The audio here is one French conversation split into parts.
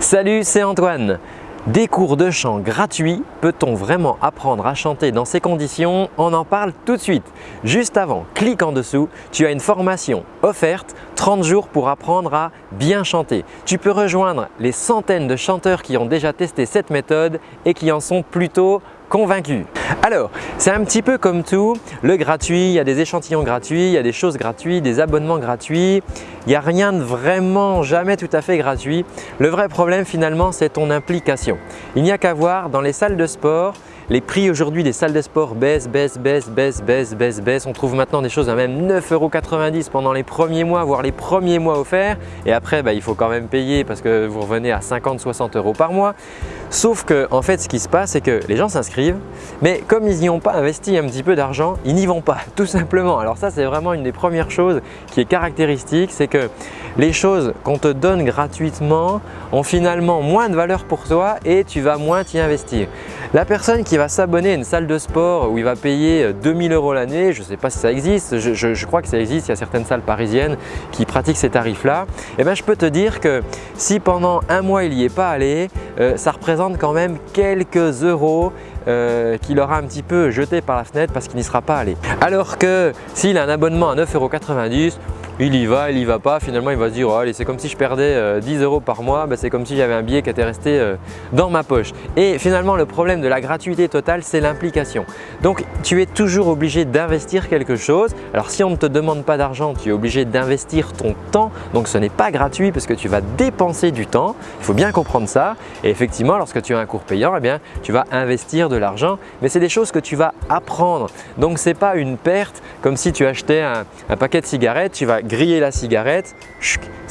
Salut, c'est Antoine. Des cours de chant gratuits, peut-on vraiment apprendre à chanter dans ces conditions? On en parle tout de suite. Juste avant, clique en dessous, tu as une formation offerte 30 jours pour apprendre à bien chanter. Tu peux rejoindre les centaines de chanteurs qui ont déjà testé cette méthode et qui en sont plutôt convaincu. Alors, c'est un petit peu comme tout, le gratuit, il y a des échantillons gratuits, il y a des choses gratuites, des abonnements gratuits. Il n'y a rien de vraiment jamais tout à fait gratuit. Le vrai problème finalement, c'est ton implication. Il n'y a qu'à voir dans les salles de sport, les prix aujourd'hui des salles de sport baissent, baissent, baissent, baissent, baissent, baissent, baissent. On trouve maintenant des choses à même 9,90€ pendant les premiers mois, voire les premiers mois offerts. Et après, bah, il faut quand même payer parce que vous revenez à 50-60 euros par mois. Sauf que en fait, ce qui se passe, c'est que les gens s'inscrivent, mais comme ils n'y ont pas investi un petit peu d'argent, ils n'y vont pas, tout simplement. Alors ça, c'est vraiment une des premières choses qui est caractéristique, c'est que les choses qu'on te donne gratuitement ont finalement moins de valeur pour toi et tu vas moins t'y investir. La personne qui va s'abonner à une salle de sport où il va payer 2000 euros l'année, je ne sais pas si ça existe, je, crois que ça existe, il y a certaines salles parisiennes qui pratiquent ces tarifs-là, et eh bien je peux te dire que si pendant un mois il n'y est pas allé, euh, ça représente quand même quelques euros euh, qu'il aura un petit peu jeté par la fenêtre parce qu'il n'y sera pas allé. Alors que s'il a un abonnement à 9,90€, il y va, il y va pas, finalement il va se dire oh, allez c'est comme si je perdais 10 euh, euros par mois, bah, c'est comme si j'avais un billet qui était resté euh, dans ma poche. Et finalement le problème de la gratuité totale c'est l'implication. Donc tu es toujours obligé d'investir quelque chose. Alors si on ne te demande pas d'argent, tu es obligé d'investir ton temps, donc ce n'est pas gratuit parce que tu vas dépenser du temps, il faut bien comprendre ça. Et effectivement lorsque tu as un cours payant, eh bien, tu vas investir de l'argent, mais c'est des choses que tu vas apprendre. Donc ce n'est pas une perte comme si tu achetais un, un paquet de cigarettes, tu vas griller la cigarette,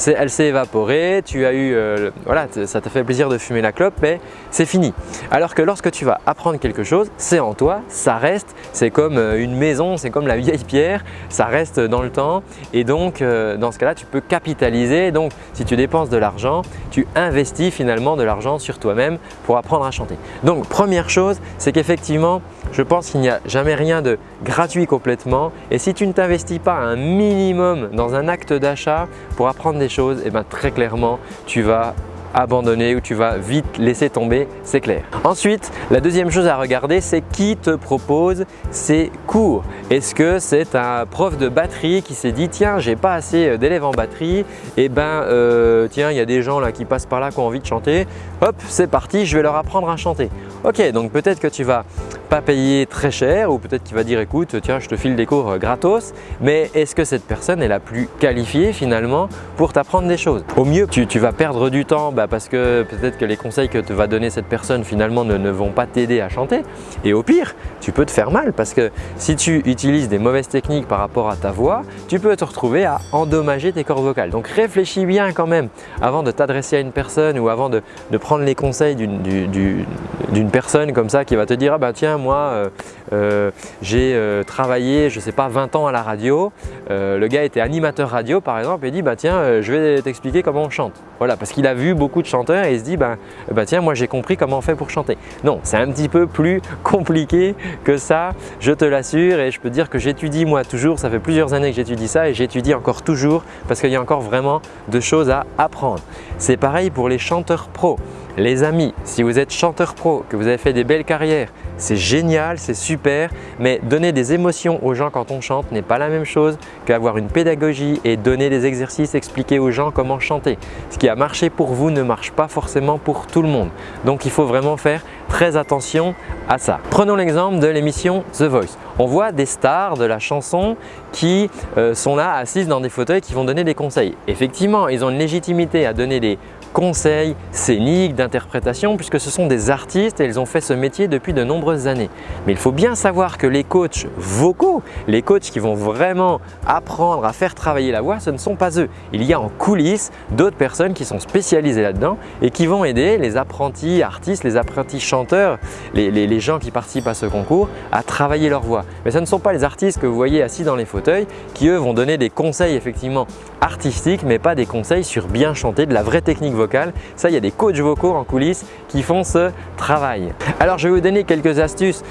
elle s'est évaporée, tu as eu, euh, voilà, ça t'a fait plaisir de fumer la clope, mais c'est fini. Alors que lorsque tu vas apprendre quelque chose, c'est en toi, ça reste, c'est comme euh, une maison, c'est comme la vieille pierre, ça reste dans le temps et donc euh, dans ce cas-là, tu peux capitaliser. Donc si tu dépenses de l'argent, tu investis finalement de l'argent sur toi-même pour apprendre à chanter. Donc première chose, c'est qu'effectivement, je pense qu'il n'y a jamais rien de gratuit complètement et si tu ne t'investis pas un minimum dans un acte d'achat pour apprendre des choses, et eh ben, très clairement, tu vas abandonner ou tu vas vite laisser tomber, c'est clair. Ensuite, la deuxième chose à regarder, c'est qui te propose ces cours. Est-ce que c'est un prof de batterie qui s'est dit tiens, j'ai pas assez d'élèves en batterie, et eh ben euh, tiens, il y a des gens là qui passent par là qui ont envie de chanter, hop, c'est parti, je vais leur apprendre à chanter. Ok, donc peut-être que tu vas pas payer très cher ou peut-être qu'il va dire écoute tiens je te file des cours euh, gratos mais est-ce que cette personne est la plus qualifiée finalement pour t'apprendre des choses? Au mieux tu, vas perdre du temps bah, parce que peut-être que les conseils que te va donner cette personne finalement ne, ne vont pas t'aider à chanter et au pire tu peux te faire mal parce que si tu utilises des mauvaises techniques par rapport à ta voix tu peux te retrouver à endommager tes cordes vocales. Donc réfléchis bien quand même avant de t'adresser à une personne ou avant de, prendre les conseils d'une personne comme ça qui va te dire ah bah tiens moi euh, euh, j'ai euh, travaillé je sais pas 20 ans à la radio, le gars était animateur radio par exemple et dit bah tiens je vais t'expliquer comment on chante. Voilà parce qu'il a vu beaucoup de chanteurs et il se dit bah, bah tiens moi j'ai compris comment on fait pour chanter. Non c'est un petit peu plus compliqué que ça je te l'assure et je peux dire que j'étudie moi toujours, ça fait plusieurs années que j'étudie ça et j'étudie encore toujours parce qu'il y a encore vraiment de choses à apprendre. C'est pareil pour les chanteurs pros. Les amis, si vous êtes chanteur pro, que vous avez fait des belles carrières, c'est génial, c'est super, mais donner des émotions aux gens quand on chante n'est pas la même chose qu'avoir une pédagogie et donner des exercices, expliquer aux gens comment chanter. Ce qui a marché pour vous ne marche pas forcément pour tout le monde. Donc il faut vraiment faire très attention à ça. Prenons l'exemple de l'émission The Voice. On voit des stars de la chanson qui euh, sont là assises dans des fauteuils qui vont donner des conseils. Effectivement, ils ont une légitimité à donner des conseils scéniques, d'interprétation puisque ce sont des artistes et ils ont fait ce métier depuis de nombreuses années. Mais il faut bien savoir que les coachs vocaux, les coachs qui vont vraiment apprendre à faire travailler la voix, ce ne sont pas eux. Il y a en coulisses d'autres personnes qui sont spécialisées là-dedans et qui vont aider les apprentis artistes, les apprentis chanteurs, les, gens qui participent à ce concours à travailler leur voix. Mais ce ne sont pas les artistes que vous voyez assis dans les fauteuils qui eux vont donner des conseils effectivement artistiques mais pas des conseils sur bien chanter, de la vraie technique vocale ça, il y a des coachs vocaux en coulisses qui font ce travail. Alors, je vais vous donner quelques astuces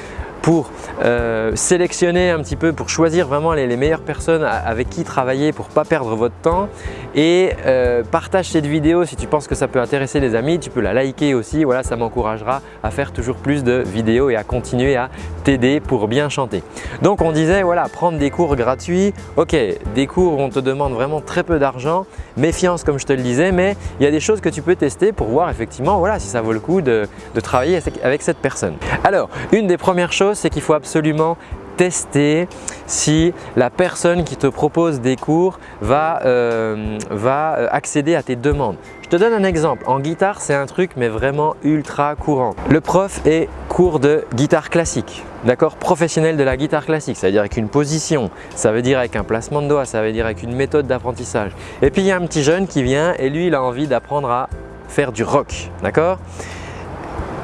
pour euh, sélectionner un petit peu, pour choisir vraiment les, meilleures personnes avec qui travailler pour ne pas perdre votre temps. Et euh, partage cette vidéo si tu penses que ça peut intéresser les amis, tu peux la liker aussi, voilà, ça m'encouragera à faire toujours plus de vidéos et à continuer à t'aider pour bien chanter. Donc on disait voilà, prendre des cours gratuits, ok, des cours où on te demande vraiment très peu d'argent, méfiance comme je te le disais, mais il y a des choses que tu peux tester pour voir effectivement voilà, si ça vaut le coup de, travailler avec cette personne. Alors, une des premières choses, c'est qu'il faut absolument tester si la personne qui te propose des cours va, euh, va euh, accéder à tes demandes. Je te donne un exemple. En guitare, c'est un truc mais vraiment ultra courant. Le prof est cours de guitare classique, d'accord? Professionnel de la guitare classique, ça veut dire avec une position, ça veut dire avec un placement de doigts, ça veut dire avec une méthode d'apprentissage. Et puis il y a un petit jeune qui vient et lui, il a envie d'apprendre à faire du rock, d'accord?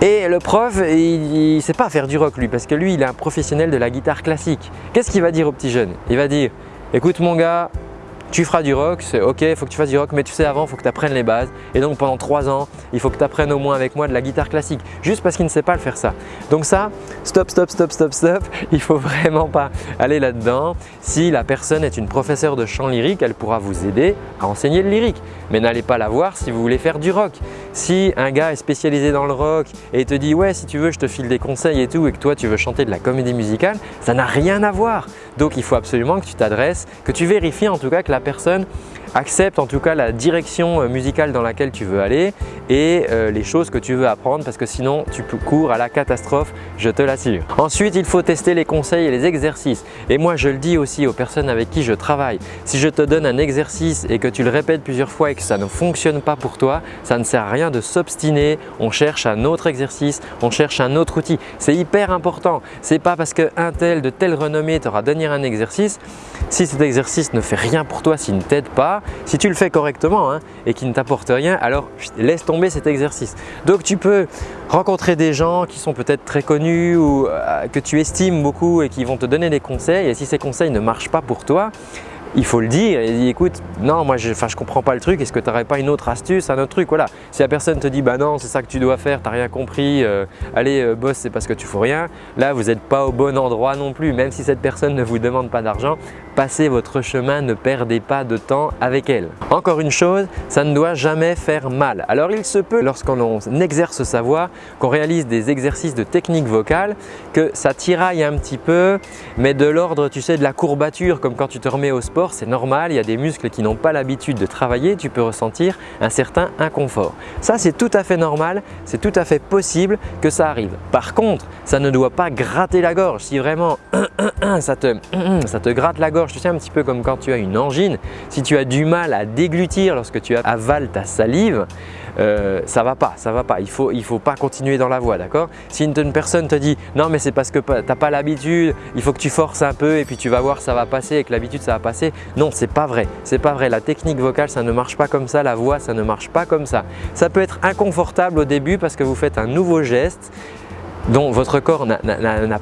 Et le prof, il ne sait pas faire du rock lui parce que lui, il est un professionnel de la guitare classique. Qu'est-ce qu'il va dire au petit jeune? Il va dire « Écoute mon gars, tu feras du rock, c'est ok, il faut que tu fasses du rock, mais tu sais avant, il faut que tu apprennes les bases. Et donc pendant trois ans, il faut que tu apprennes au moins avec moi de la guitare classique, juste parce qu'il ne sait pas le faire ça. Donc ça, stop, stop, stop, stop, stop, il ne faut vraiment pas aller là-dedans. Si la personne est une professeure de chant lyrique, elle pourra vous aider à enseigner le lyrique. Mais n'allez pas la voir si vous voulez faire du rock. Si un gars est spécialisé dans le rock et te dit « ouais, si tu veux, je te file des conseils et tout » et que toi, tu veux chanter de la comédie musicale, ça n'a rien à voir. Donc, il faut absolument que tu t'adresses, que tu vérifies en tout cas que la personne accepte en tout cas la direction euh, musicale dans laquelle tu veux aller et euh, les choses que tu veux apprendre parce que sinon tu cours à la catastrophe, je te l'assure. Ensuite, il faut tester les conseils et les exercices. Et moi, je le dis aussi aux personnes avec qui je travaille. Si je te donne un exercice et que tu le répètes plusieurs fois et que ça ne fonctionne pas pour toi, ça ne sert à rien de s'obstiner. On cherche un autre exercice, on cherche un autre outil. C'est hyper important. C'est pas parce qu'un tel de telle renommée t'aura donné un exercice. Si cet exercice ne fait rien pour toi, s'il ne t'aide pas, si tu le fais correctement hein, et qu'il ne t'apporte rien, alors laisse tomber cet exercice. Donc tu peux rencontrer des gens qui sont peut-être très connus ou euh, que tu estimes beaucoup et qui vont te donner des conseils et si ces conseils ne marchent pas pour toi, il faut le dire et écoute, non, moi je ne comprends pas le truc, est-ce que tu n'aurais pas une autre astuce, un autre truc Voilà. Si la personne te dit bah non, c'est ça que tu dois faire, tu n'as rien compris, euh, allez euh, boss, c'est parce que tu fais rien, là vous n'êtes pas au bon endroit non plus, même si cette personne ne vous demande pas d'argent, passez votre chemin, ne perdez pas de temps avec elle. Encore une chose, ça ne doit jamais faire mal. Alors il se peut lorsqu'on exerce sa voix, qu'on réalise des exercices de technique vocale, que ça tiraille un petit peu, mais de l'ordre tu sais de la courbature comme quand tu te remets au sport c'est normal, il y a des muscles qui n'ont pas l'habitude de travailler, tu peux ressentir un certain inconfort. Ça, c'est tout à fait normal, c'est tout à fait possible que ça arrive. Par contre, ça ne doit pas gratter la gorge. Si vraiment ça te, ça te gratte la gorge, tu sais un petit peu comme quand tu as une angine, si tu as du mal à déglutir lorsque tu avales ta salive, euh, ça va pas, ça va pas. Il faut, il faut pas continuer dans la voie, d'accord? Si une, personne te dit non mais c'est parce que tu n'as pas l'habitude, il faut que tu forces un peu et puis tu vas voir ça va passer et que l'habitude ça va passer. Non, c'est pas vrai, c'est pas vrai. La technique vocale ça ne marche pas comme ça, la voix ça ne marche pas comme ça. Ça peut être inconfortable au début parce que vous faites un nouveau geste dont votre corps n'a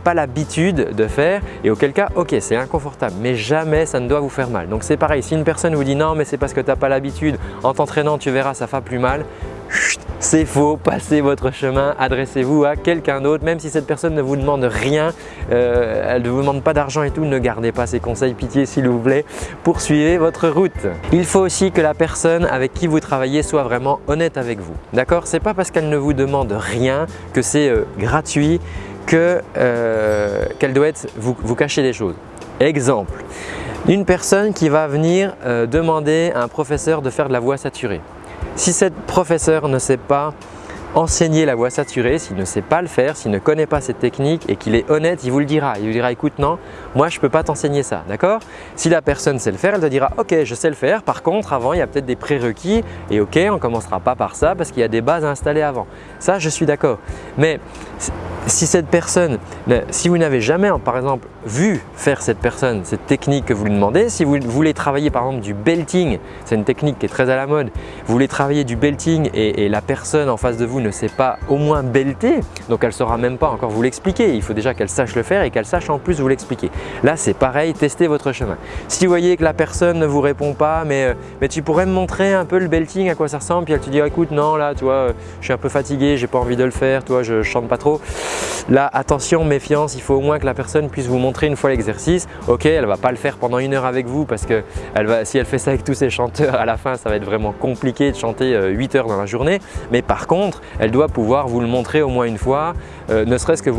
pas l'habitude de faire et auquel cas, ok, c'est inconfortable, mais jamais ça ne doit vous faire mal. Donc c'est pareil, si une personne vous dit non mais c'est parce que tu n'as pas l'habitude, en t'entraînant tu verras ça fera plus mal, c'est faux, passez votre chemin, adressez-vous à quelqu'un d'autre, même si cette personne ne vous demande rien, euh, elle ne vous demande pas d'argent et tout, ne gardez pas ses conseils, pitié s'il vous plaît, poursuivez votre route. Il faut aussi que la personne avec qui vous travaillez soit vraiment honnête avec vous, d'accord? C'est pas parce qu'elle ne vous demande rien que c'est euh, gratuit euh, qu'elle doit être, vous, vous cacher des choses. Exemple, une personne qui va venir demander à un professeur de faire de la voix saturée. Si cette professeur ne sait pas enseigner la voix saturée, s'il ne sait pas le faire, s'il ne connaît pas cette technique et qu'il est honnête, il vous le dira. Il vous dira écoute non, moi je ne peux pas t'enseigner ça, d'accord? Si la personne sait le faire, elle te dira ok je sais le faire, par contre avant il y a peut-être des prérequis et ok on ne commencera pas par ça parce qu'il y a des bases installées avant. Ça je suis d'accord. Si cette personne, si vous n'avez jamais par exemple vu faire cette personne, cette technique que vous lui demandez, si vous voulez travailler par exemple du belting, c'est une technique qui est très à la mode, vous voulez travailler du belting et, la personne en face de vous ne sait pas au moins belter, donc elle ne saura même pas encore vous l'expliquer, il faut déjà qu'elle sache le faire et qu'elle sache en plus vous l'expliquer. Là c'est pareil, testez votre chemin. Si vous voyez que la personne ne vous répond pas, mais, euh, mais tu pourrais me montrer un peu le belting, à quoi ça ressemble, puis elle te dit écoute non là tu vois, je suis un peu fatigué, j'ai pas envie de le faire, toi je chante pas trop, Là, attention, méfiance, il faut au moins que la personne puisse vous montrer une fois l'exercice. Ok, elle va pas le faire pendant une heure avec vous parce que si elle fait ça avec tous ses chanteurs, à la fin, ça va être vraiment compliqué de chanter 8 heures dans la journée. Mais par contre, elle doit pouvoir vous le montrer au moins une fois, ne serait-ce que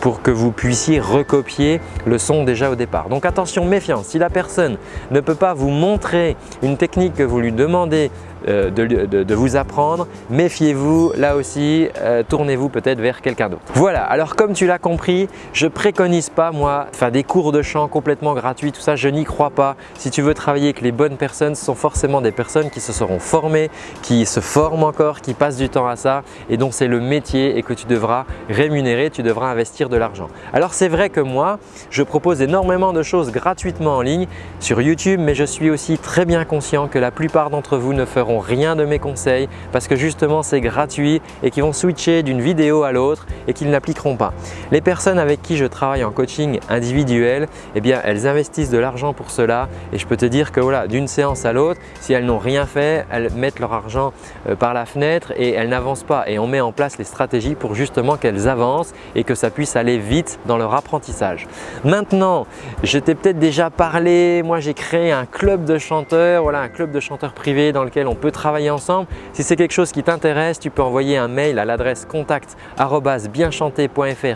pour que vous puissiez recopier le son déjà au départ. Donc attention, méfiance, si la personne ne peut pas vous montrer une technique que vous lui demandez euh, de, vous apprendre, méfiez-vous là aussi, euh, tournez-vous peut-être vers quelqu'un d'autre. Voilà, alors comme tu l'as compris, je préconise pas moi des cours de chant complètement gratuits, tout ça, je n'y crois pas. Si tu veux travailler avec les bonnes personnes, ce sont forcément des personnes qui se seront formées, qui se forment encore, qui passent du temps à ça et donc c'est le métier et que tu devras rémunérer, tu devras investir de l'argent. Alors c'est vrai que moi, je propose énormément de choses gratuitement en ligne sur YouTube, mais je suis aussi très bien conscient que la plupart d'entre vous ne feront rien de mes conseils parce que justement c'est gratuit et qu'ils vont switcher d'une vidéo à l'autre et qu'ils n'appliqueront pas. Les personnes avec qui je travaille en coaching individuel, eh bien elles investissent de l'argent pour cela et je peux te dire que voilà, d'une séance à l'autre, si elles n'ont rien fait, elles mettent leur argent euh, par la fenêtre et elles n'avancent pas et on met en place les stratégies pour justement qu'elles avancent et que ça puisse aller vite dans leur apprentissage. Maintenant, je t'ai peut-être déjà parlé, moi j'ai créé un club de chanteurs, voilà un club de chanteurs privés dans lequel on travailler ensemble. Si c'est quelque chose qui t'intéresse, tu peux envoyer un mail à l'adresse contact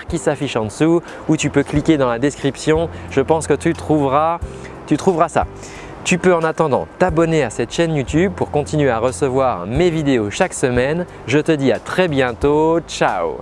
qui s'affiche en dessous ou tu peux cliquer dans la description. Je pense que tu trouveras, tu trouveras ça. Tu peux en attendant t'abonner à cette chaîne YouTube pour continuer à recevoir mes vidéos chaque semaine. Je te dis à très bientôt. Ciao